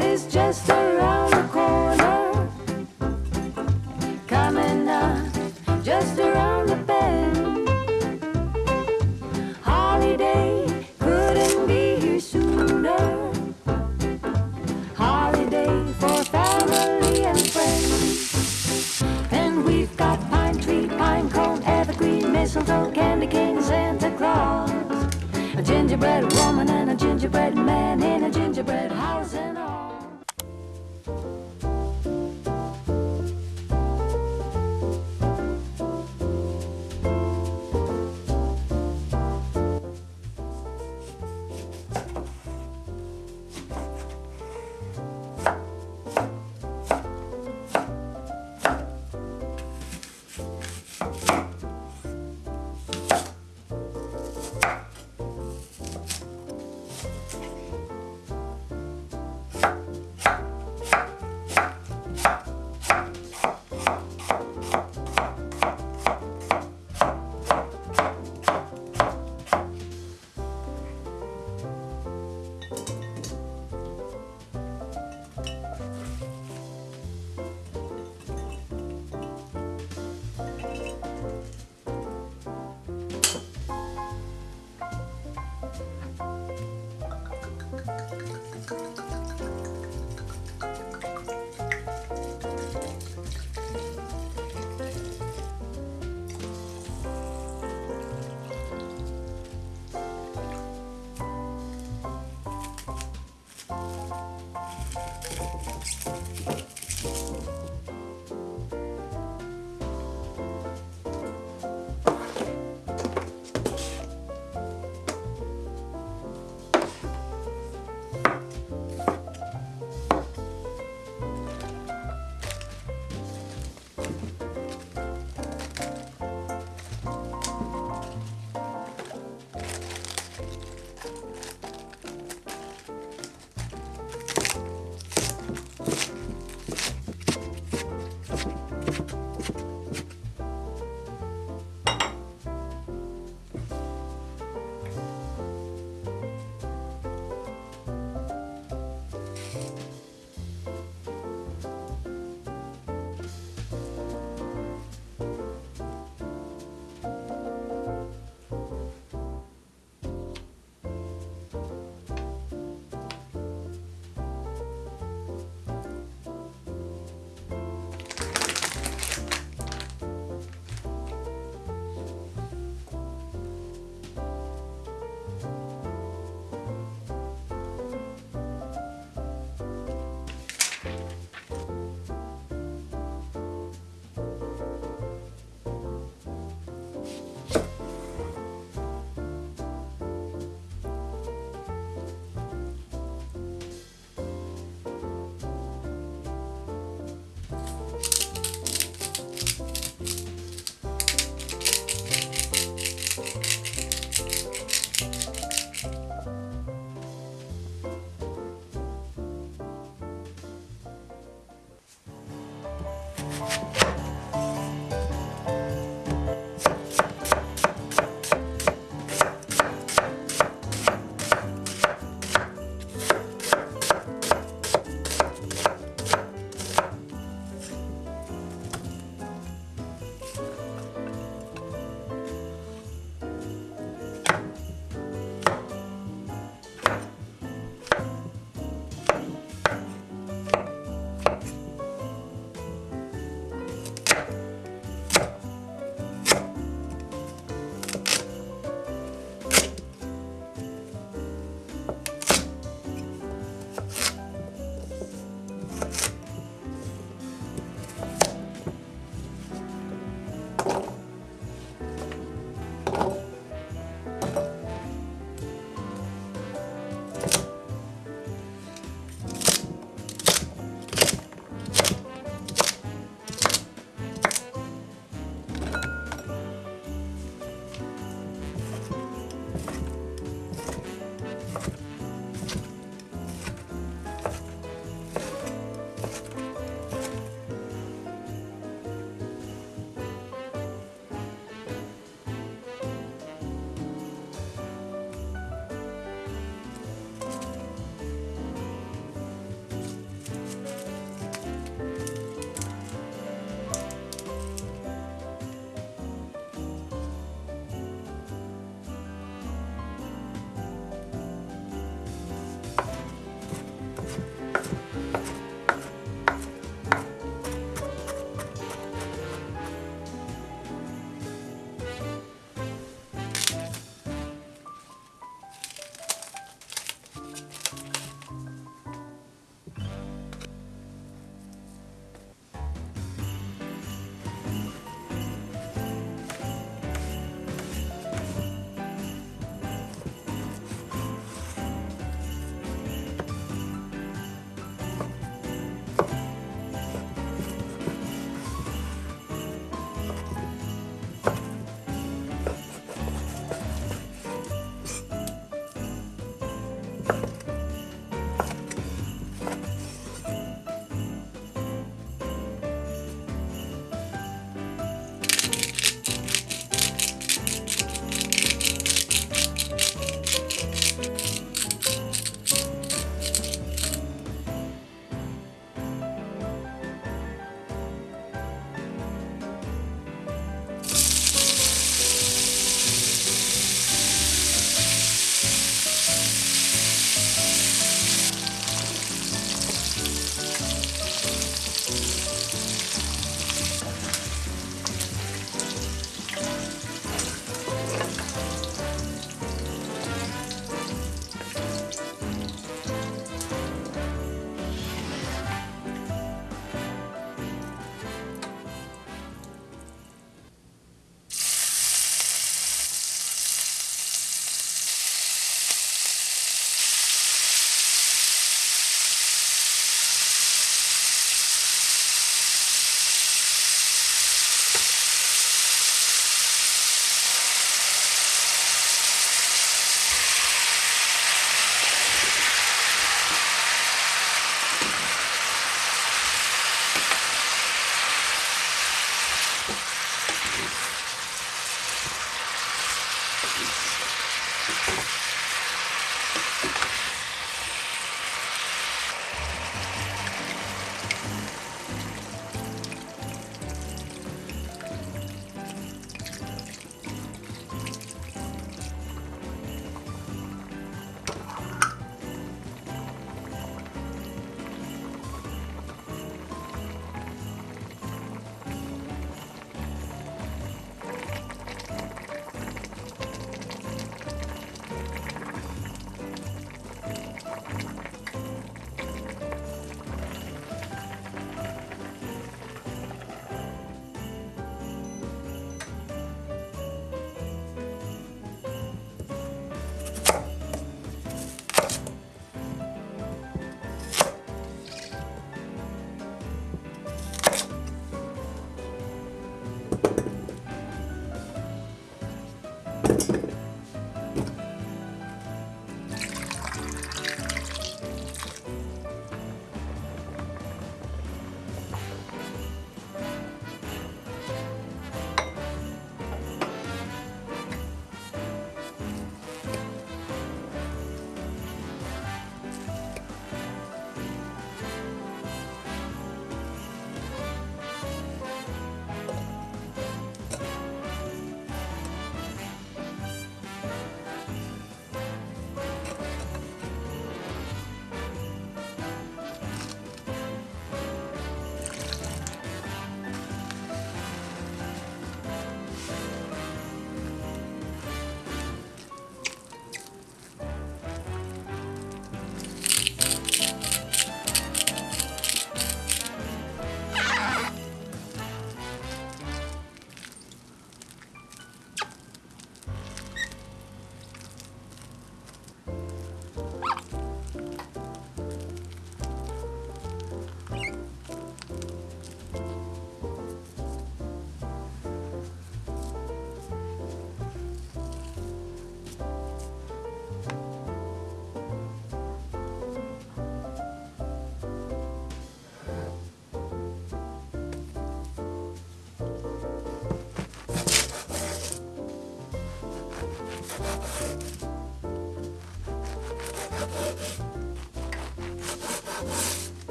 Is just around the corner. Coming up just around the bend. Holiday couldn't be here sooner. Holiday for family and friends. And we've got pine tree, pine cone, evergreen, mistletoe, candy cane, Santa Claus. A gingerbread woman and a gingerbread man in a gingerbread house and all.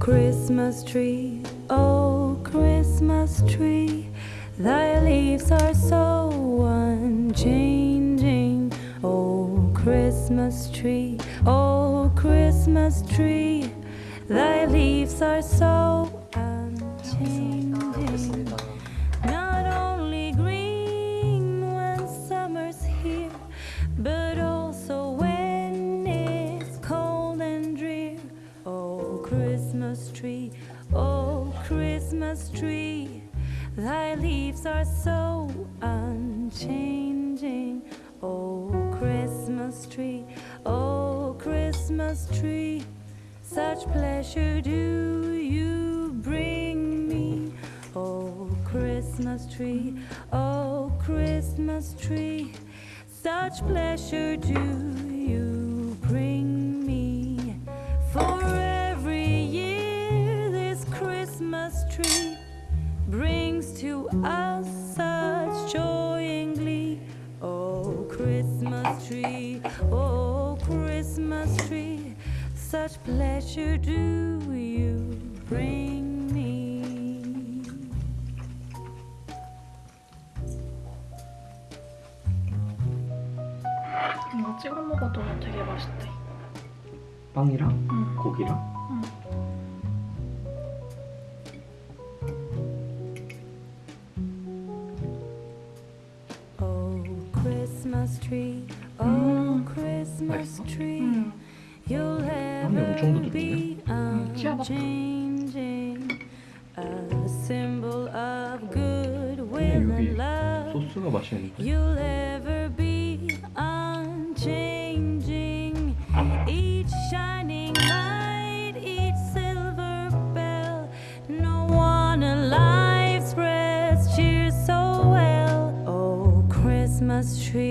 Christmas tree, oh, Christmas tree, thy leaves are so unchanging. Oh, Christmas tree, oh, Christmas tree, thy leaves are so unchanging. Christmas tree, thy leaves are so unchanging. Oh, Christmas tree, oh, Christmas tree, such pleasure do you bring me. Oh, Christmas tree, oh, Christmas tree, such pleasure do 이거 찍어 먹어도 되게 맛있대. 빵이랑 응. 고기랑 응. Oh, oh, 음. 맛있어? 응. 빵이 엄청 치아바타. 근데 여기. 소스가 맛있는데 Christmas tree.